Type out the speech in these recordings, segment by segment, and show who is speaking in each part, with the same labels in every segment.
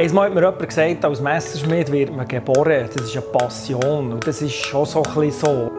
Speaker 1: Einmal hat mir jemand gesagt, als Messerschmied wird man geboren. Das ist eine Passion und das ist schon so ein so.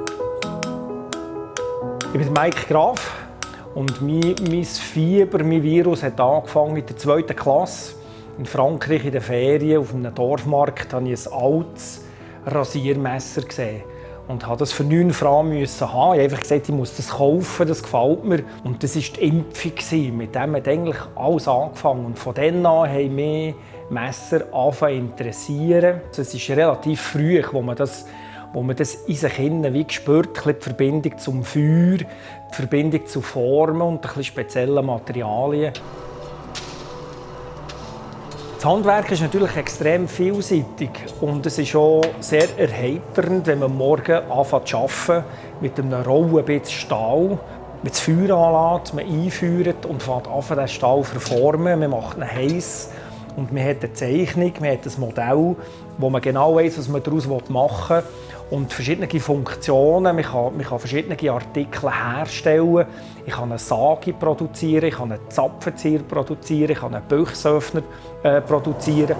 Speaker 1: Ich bin Mike Graf und mein, mein Fieber, mein Virus hat angefangen in der zweiten Klasse. In Frankreich in den Ferien auf einem Dorfmarkt habe ich ein altes Rasiermesser gesehen und habe das für 9 Franken haben. Ich habe einfach gesagt, ich muss das kaufen, das gefällt mir. Und das war die Impfung. Mit dem hat eigentlich alles angefangen. Und von dann an haben mich Messer angefangen zu interessieren. Es ist relativ früh, wo man das wo man das in sich innen wie spürt, die Verbindung zum Feuer, die Verbindung zu Formen und ein speziellen Materialien. Das Handwerk ist natürlich extrem vielseitig und es ist auch sehr erheiternd, wenn man morgen anfängt zu arbeiten mit einem rauen Bit Stahl, mit das Feuer anlässt, man einführt und fängt an, den Stahl zu verformen. Man macht ihn heiß und man hat eine Zeichnung, man hat ein Modell, wo man genau weiß, was man daraus machen will und verschiedene Funktionen. Man kann, man kann verschiedene Artikel herstellen. Ich kann eine Sage produzieren, ich kann einen Zapfenzieher produzieren, ich kann einen Büchsöffner äh, produzieren.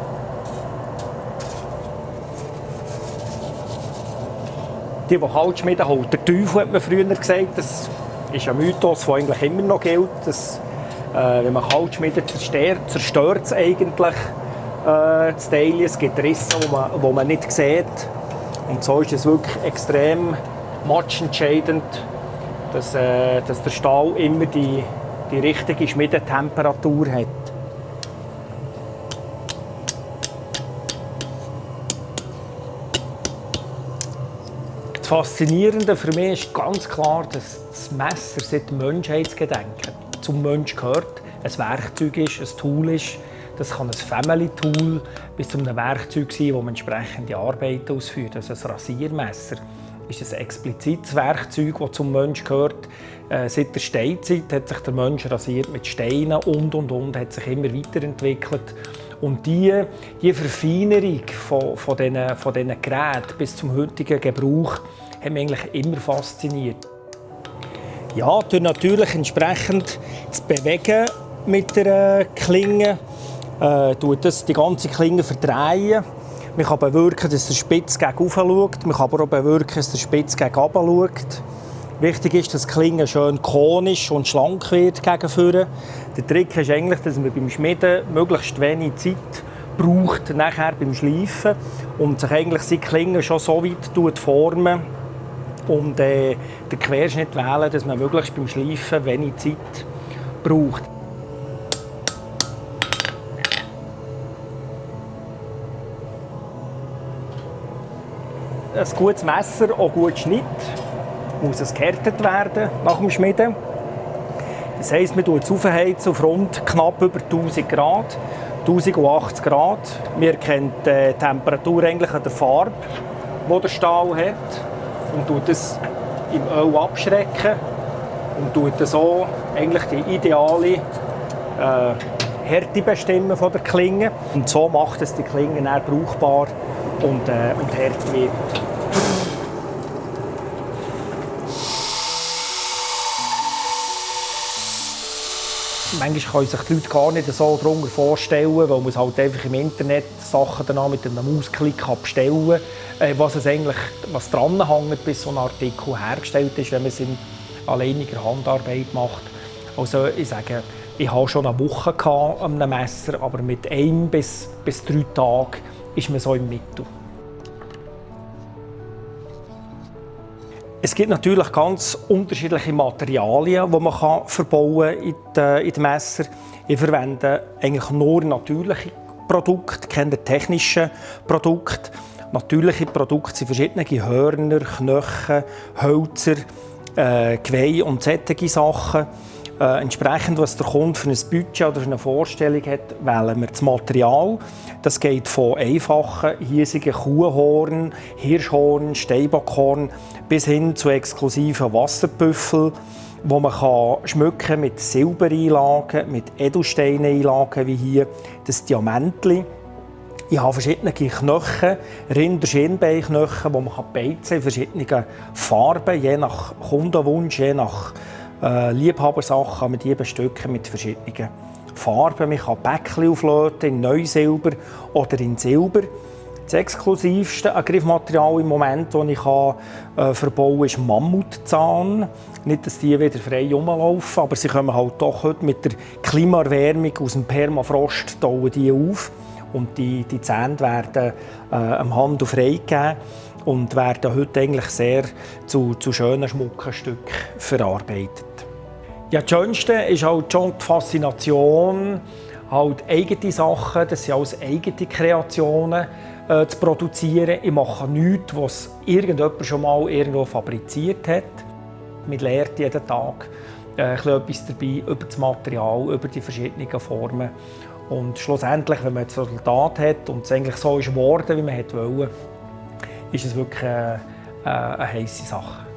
Speaker 1: Die, die Kalt schmieden, holt der Teufel, hat man früher gesagt. Das ist ein Mythos, der eigentlich immer noch gilt. Dass, äh, wenn man Kalt schmiedet, zerstört, es eigentlich äh, das Teil. Es gibt Risse, die man, wo man nicht sieht. Und so ist es wirklich extrem matchentscheidend, dass, äh, dass der Stahl immer die, die richtige Schmiedetemperatur hat. Das Faszinierende für mich ist ganz klar, dass das Messer seit Menschheitsgedenken zum Mensch gehört, ein Werkzeug ist, ein Tool ist, das kann ein Family-Tool bis zu einem Werkzeug sein, das man entsprechende Arbeiten ausführt. Also ein Rasiermesser ist ein explizites Werkzeug, das zum Menschen gehört. Äh, seit der Steinzeit hat sich der Mensch rasiert mit Steinen und und und, hat sich immer weiterentwickelt. Und die, die Verfeinerung von, von, diesen, von Geräten bis zum heutigen Gebrauch hat mich eigentlich immer fasziniert. Ja, durch natürlich entsprechend zu bewegen mit der Klinge äh, tut das die ganze Klinge verdrehen. Man kann bewirken, dass der Spitz gegen oben schaut. Man kann aber auch bewirken, dass der Spitz gegen unten schaut. Wichtig ist, dass die Klinge schön konisch und schlank wird gegen vorne. Der Trick ist eigentlich, dass man beim Schmieden möglichst wenig Zeit braucht nachher beim Schleifen und sich eigentlich die Klinge schon so weit formen und äh, den Querschnitt wählen, dass man möglichst beim Schleifen wenig Zeit braucht. ein gutes Messer, auch gut Schnitt, muss es gehärtet werden nach dem Schmieden. Das heisst, man tut es aufheizen auf rund knapp über 1000 Grad, 1080 Grad. Wir kennen die Temperatur eigentlich an der Farbe, die der Stahl hat und tut es im Öl abschrecken und tut so eigentlich die ideale äh, Härte bestimmen von der Klinge und so macht es die Klinge dann brauchbar und, äh, und hart wird. Manchmal können sich die Leute gar nicht so darunter vorstellen, weil man halt einfach im Internet Sachen danach mit einem Mausklick bestellen kann, äh, was es eigentlich was dran hängt, bis so ein Artikel hergestellt ist, wenn man es in alleiniger Handarbeit macht. Also ich sage, ich hatte schon eine Woche an einem Messer, aber mit einem bis, bis drei Tagen ist man so im Mittel. Es gibt natürlich ganz unterschiedliche Materialien, die man kann verbauen in die, in die Messer. Ich verwende eigentlich nur natürliche Produkte, keine technischen Produkte. Natürliche Produkte sind verschiedene Hörner, Knochen, Hölzer, äh, Geweih und solche Sachen. Äh, entsprechend, was der Kunde für ein Budget oder für eine Vorstellung hat, wählen wir das Material. Das geht von einfachen, hiesigen Kuhhorn, Hirschhorn, Steinbockhorn bis hin zu exklusiven Wasserbüffeln, wo man kann schmücken mit Silbereinlagen, mit Edelsteineinlagen wie hier das Diamantli. Ich habe verschiedene Knochen, Rinder-Schienbeinknochen, die man beizen kann in verschiedenen Farben, je nach Kundenwunsch, je nach äh, Liebhabersachen mit die bestücken mit verschiedenen Farben. Man kann Bäckchen auflöten in Neusilber oder in Silber. Das exklusivste Griffmaterial im Moment, das ich äh, verbauen kann, ist Mammutzahn. Nicht, dass die wieder frei rumlaufen, aber sie kommen halt doch heute mit der Klimaerwärmung aus dem Permafrost die auf. Und die, die Zähne werden äh, am Handel freigegeben und werden heute eigentlich sehr zu, zu schönen Schmuckstücken verarbeitet. Ja, das Schönste ist halt schon die Faszination, halt eigene Sachen, das sind alles eigene Kreationen äh, zu produzieren. Ich mache nichts, was irgendjemand schon mal irgendwo fabriziert hat. Man lernt jeden Tag äh, etwas dabei über das Material, über die verschiedenen Formen. Und schlussendlich, wenn man das Resultat hat und es eigentlich so ist geworden, wie man wollte, ist es wirklich eine, äh, eine heiße Sache.